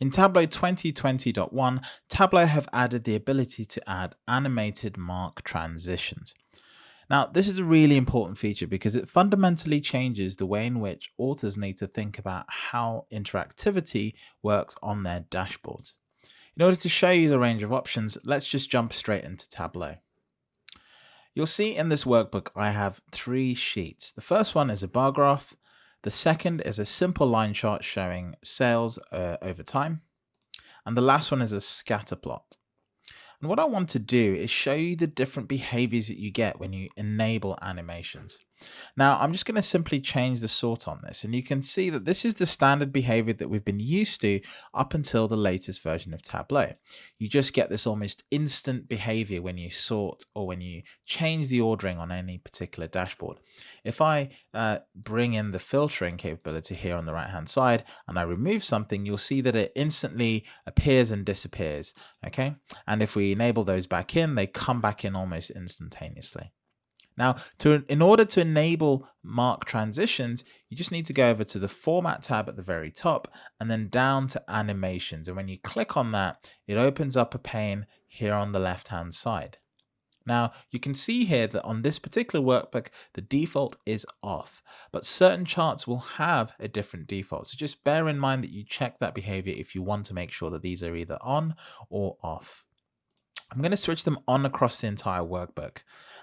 In Tableau 2020.1, Tableau have added the ability to add animated mark transitions. Now, this is a really important feature because it fundamentally changes the way in which authors need to think about how interactivity works on their dashboards. In order to show you the range of options, let's just jump straight into Tableau. You'll see in this workbook I have three sheets. The first one is a bar graph, the second is a simple line chart showing sales uh, over time. And the last one is a scatter plot. And what I want to do is show you the different behaviors that you get when you enable animations. Now I'm just going to simply change the sort on this and you can see that this is the standard behavior that we've been used to up until the latest version of Tableau. You just get this almost instant behavior when you sort or when you change the ordering on any particular dashboard. If I uh, bring in the filtering capability here on the right hand side and I remove something, you'll see that it instantly appears and disappears. Okay. And if we enable those back in, they come back in almost instantaneously. Now, to in order to enable mark transitions, you just need to go over to the Format tab at the very top and then down to Animations. And when you click on that, it opens up a pane here on the left-hand side. Now, you can see here that on this particular workbook, the default is off, but certain charts will have a different default. So just bear in mind that you check that behavior if you want to make sure that these are either on or off. I'm going to switch them on across the entire workbook.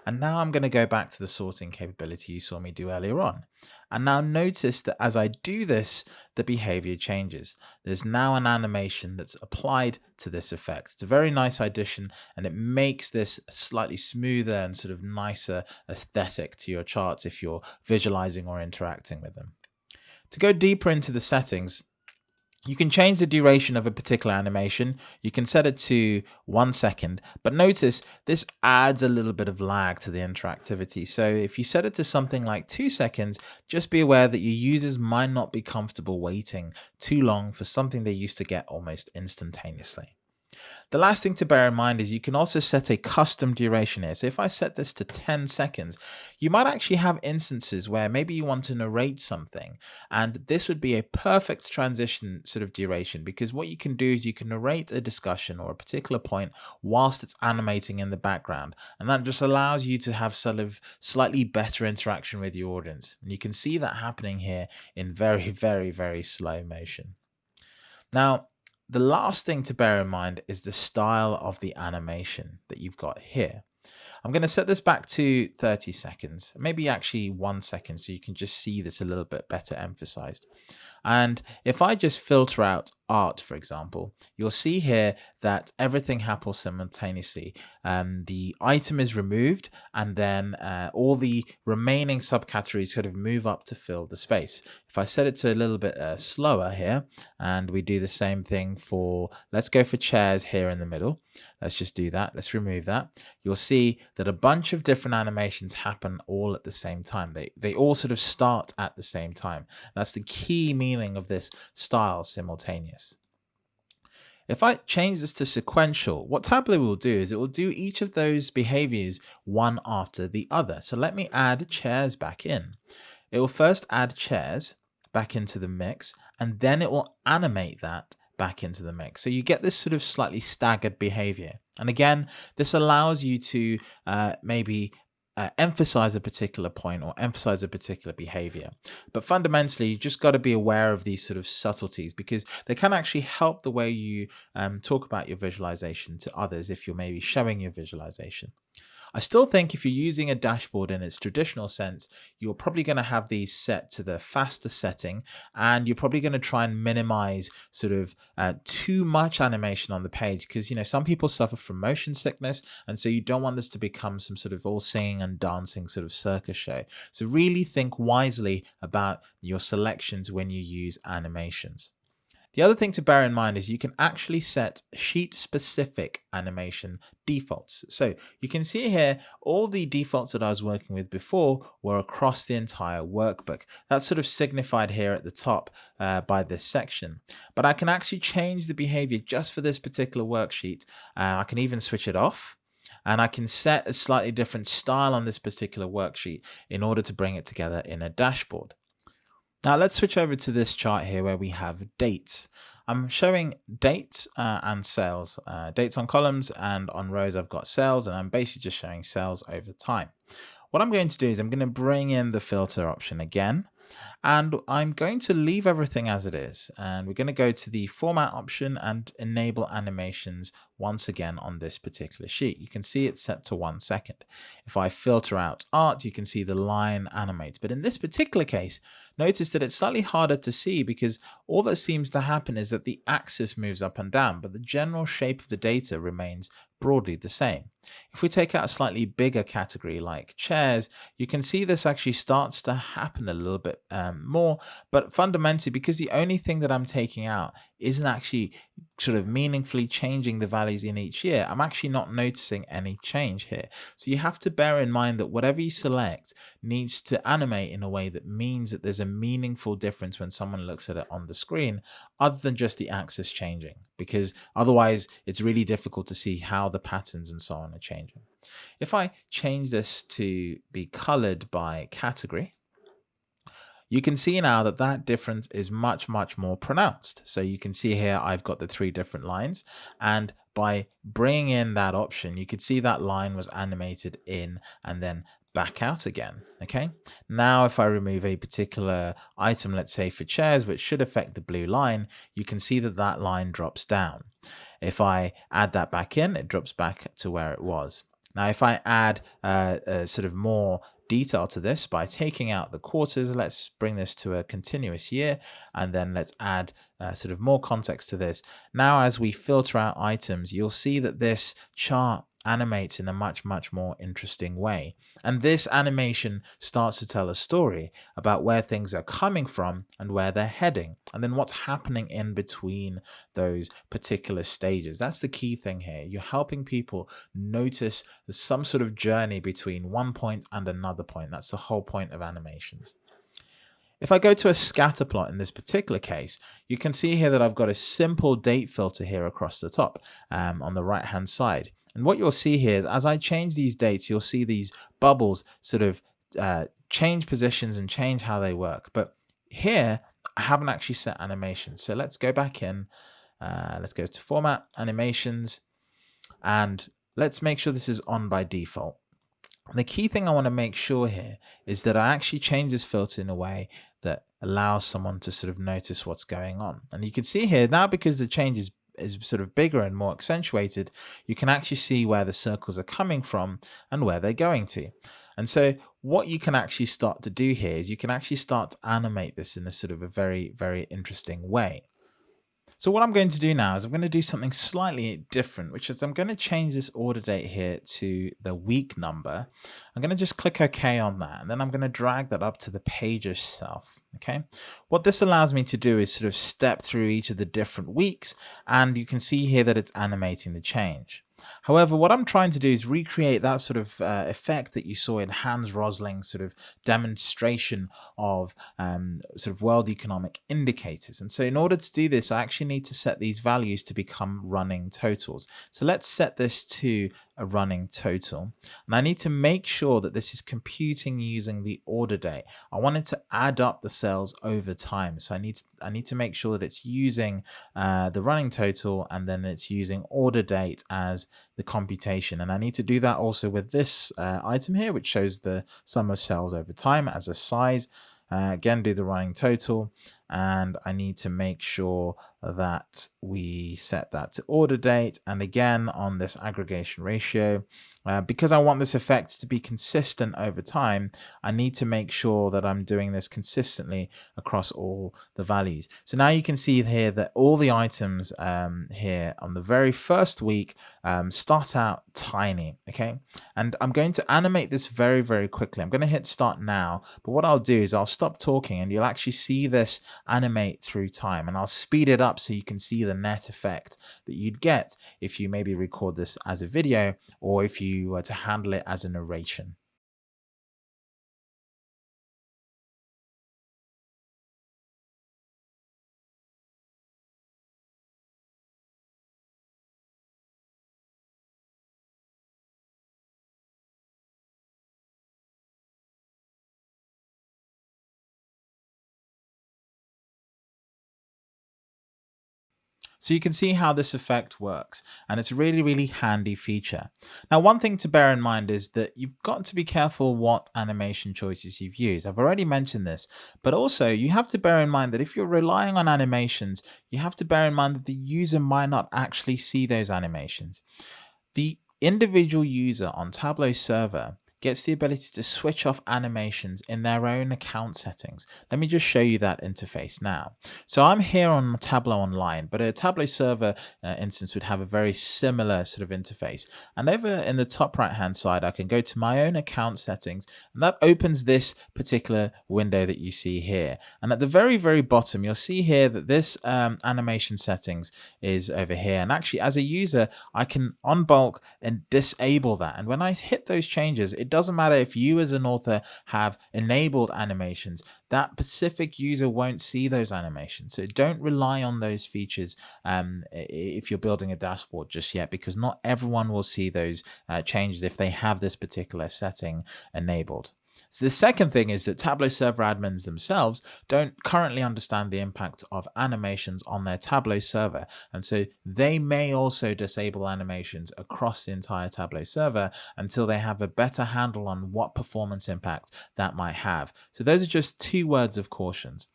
And now I'm going to go back to the sorting capability you saw me do earlier on. And now notice that as I do this, the behavior changes. There's now an animation that's applied to this effect. It's a very nice addition and it makes this slightly smoother and sort of nicer aesthetic to your charts if you're visualizing or interacting with them. To go deeper into the settings, you can change the duration of a particular animation. You can set it to one second, but notice this adds a little bit of lag to the interactivity. So if you set it to something like two seconds, just be aware that your users might not be comfortable waiting too long for something they used to get almost instantaneously. The last thing to bear in mind is you can also set a custom duration here. So if I set this to 10 seconds, you might actually have instances where maybe you want to narrate something and this would be a perfect transition sort of duration because what you can do is you can narrate a discussion or a particular point whilst it's animating in the background. And that just allows you to have sort of slightly better interaction with your audience. And you can see that happening here in very, very, very slow motion. Now, the last thing to bear in mind is the style of the animation that you've got here. I'm going to set this back to 30 seconds, maybe actually one second so you can just see this a little bit better emphasized. And if I just filter out art, for example, you'll see here that everything happens simultaneously. Um, the item is removed and then uh, all the remaining subcategories sort of move up to fill the space. If I set it to a little bit uh, slower here and we do the same thing for, let's go for chairs here in the middle. Let's just do that. Let's remove that. You'll see that a bunch of different animations happen all at the same time. They, they all sort of start at the same time. That's the key meaning of this style simultaneous. If I change this to sequential, what Tableau will do is it will do each of those behaviors one after the other. So let me add chairs back in. It will first add chairs back into the mix, and then it will animate that back into the mix. So you get this sort of slightly staggered behavior. And again, this allows you to uh, maybe uh, emphasize a particular point or emphasize a particular behavior. But fundamentally, you just got to be aware of these sort of subtleties because they can actually help the way you um, talk about your visualization to others if you're maybe showing your visualization. I still think if you're using a dashboard in its traditional sense, you're probably going to have these set to the faster setting and you're probably going to try and minimize sort of uh, too much animation on the page because, you know, some people suffer from motion sickness and so you don't want this to become some sort of all singing and dancing sort of circus show. So really think wisely about your selections when you use animations. The other thing to bear in mind is you can actually set sheet specific animation defaults. So you can see here, all the defaults that I was working with before were across the entire workbook. That's sort of signified here at the top uh, by this section. But I can actually change the behavior just for this particular worksheet. Uh, I can even switch it off and I can set a slightly different style on this particular worksheet in order to bring it together in a dashboard. Now let's switch over to this chart here where we have dates. I'm showing dates uh, and sales, uh, dates on columns and on rows I've got sales and I'm basically just showing sales over time. What I'm going to do is I'm going to bring in the filter option again and I'm going to leave everything as it is. And we're going to go to the format option and enable animations once again on this particular sheet. You can see it's set to one second. If I filter out art, you can see the line animates. But in this particular case, notice that it's slightly harder to see because all that seems to happen is that the axis moves up and down, but the general shape of the data remains broadly the same. If we take out a slightly bigger category like chairs, you can see this actually starts to happen a little bit um, more, but fundamentally because the only thing that I'm taking out isn't actually sort of meaningfully changing the values in each year, I'm actually not noticing any change here. So you have to bear in mind that whatever you select needs to animate in a way that means that there's a meaningful difference when someone looks at it on the screen, other than just the axis changing, because otherwise it's really difficult to see how the patterns and so on are changing. If I change this to be colored by category, you can see now that that difference is much, much more pronounced. So you can see here, I've got the three different lines and by bringing in that option, you could see that line was animated in and then back out again. Okay. Now, if I remove a particular item, let's say for chairs, which should affect the blue line, you can see that that line drops down. If I add that back in, it drops back to where it was. Now, if I add uh, a sort of more detail to this by taking out the quarters. Let's bring this to a continuous year and then let's add uh, sort of more context to this. Now, as we filter out items, you'll see that this chart animates in a much, much more interesting way. And this animation starts to tell a story about where things are coming from and where they're heading, and then what's happening in between those particular stages. That's the key thing here. You're helping people notice some sort of journey between one point and another point. That's the whole point of animations. If I go to a scatter plot in this particular case, you can see here that I've got a simple date filter here across the top um, on the right hand side. And what you'll see here is as I change these dates, you'll see these bubbles sort of uh, change positions and change how they work. But here, I haven't actually set animations. So let's go back in. Uh, let's go to format, animations, and let's make sure this is on by default. the key thing I want to make sure here is that I actually change this filter in a way that allows someone to sort of notice what's going on. And you can see here now because the change is is sort of bigger and more accentuated, you can actually see where the circles are coming from and where they're going to. And so what you can actually start to do here is you can actually start to animate this in a sort of a very, very interesting way. So what I'm going to do now is I'm going to do something slightly different, which is I'm going to change this order date here to the week number. I'm going to just click OK on that, and then I'm going to drag that up to the page itself. Okay. What this allows me to do is sort of step through each of the different weeks, and you can see here that it's animating the change. However, what I'm trying to do is recreate that sort of uh, effect that you saw in Hans Rosling's sort of demonstration of um, sort of world economic indicators. And so in order to do this, I actually need to set these values to become running totals. So let's set this to a running total. And I need to make sure that this is computing using the order date. I want it to add up the cells over time. So I need to, I need to make sure that it's using uh, the running total and then it's using order date as the computation. And I need to do that also with this uh, item here, which shows the sum of cells over time as a size. Uh, again, do the running total and I need to make sure that we set that to order date. And again, on this aggregation ratio, uh, because I want this effect to be consistent over time, I need to make sure that I'm doing this consistently across all the values. So now you can see here that all the items um, here on the very first week um, start out tiny, okay? And I'm going to animate this very, very quickly. I'm going to hit start now, but what I'll do is I'll stop talking and you'll actually see this animate through time and I'll speed it up so you can see the net effect that you'd get if you maybe record this as a video or if you were to handle it as a narration. So you can see how this effect works and it's a really, really handy feature. Now, one thing to bear in mind is that you've got to be careful what animation choices you've used. I've already mentioned this, but also you have to bear in mind that if you're relying on animations, you have to bear in mind that the user might not actually see those animations. The individual user on Tableau server gets the ability to switch off animations in their own account settings. Let me just show you that interface now. So I'm here on Tableau Online, but a Tableau server uh, instance would have a very similar sort of interface. And over in the top right hand side, I can go to my own account settings and that opens this particular window that you see here. And at the very, very bottom, you'll see here that this um, animation settings is over here. And actually as a user, I can on bulk and disable that. And when I hit those changes, it doesn't matter if you as an author have enabled animations, that specific user won't see those animations. So don't rely on those features um, if you're building a dashboard just yet, because not everyone will see those uh, changes if they have this particular setting enabled. So the second thing is that Tableau server admins themselves don't currently understand the impact of animations on their Tableau server. And so they may also disable animations across the entire Tableau server until they have a better handle on what performance impact that might have. So those are just two words of cautions.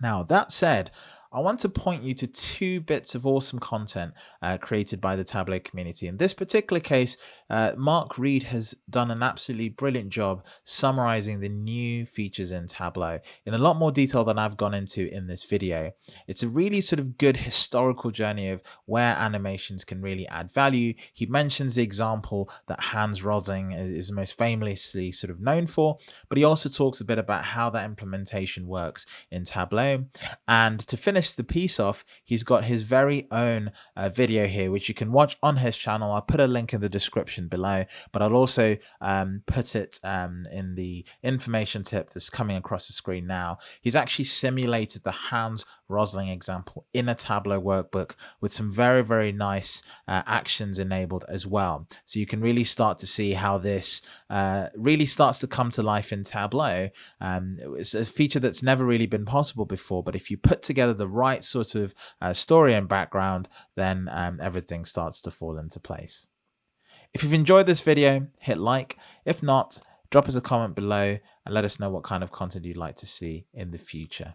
Now, that said, I want to point you to two bits of awesome content uh, created by the Tableau community. In this particular case, uh, Marc Reid has done an absolutely brilliant job summarizing the new features in Tableau in a lot more detail than I've gone into in this video. It's a really sort of good historical journey of where animations can really add value. He mentions the example that Hans Rosling is most famously sort of known for, but he also talks a bit about how that implementation works in Tableau. And to finish finish the piece off, he's got his very own uh, video here, which you can watch on his channel. I'll put a link in the description below, but I'll also um, put it um, in the information tip that's coming across the screen now. He's actually simulated the Hans Rosling example in a Tableau workbook with some very, very nice uh, actions enabled as well. So you can really start to see how this uh, really starts to come to life in Tableau. Um, it's a feature that's never really been possible before, but if you put together the right sort of uh, story and background, then um, everything starts to fall into place. If you've enjoyed this video, hit like. If not, drop us a comment below and let us know what kind of content you'd like to see in the future.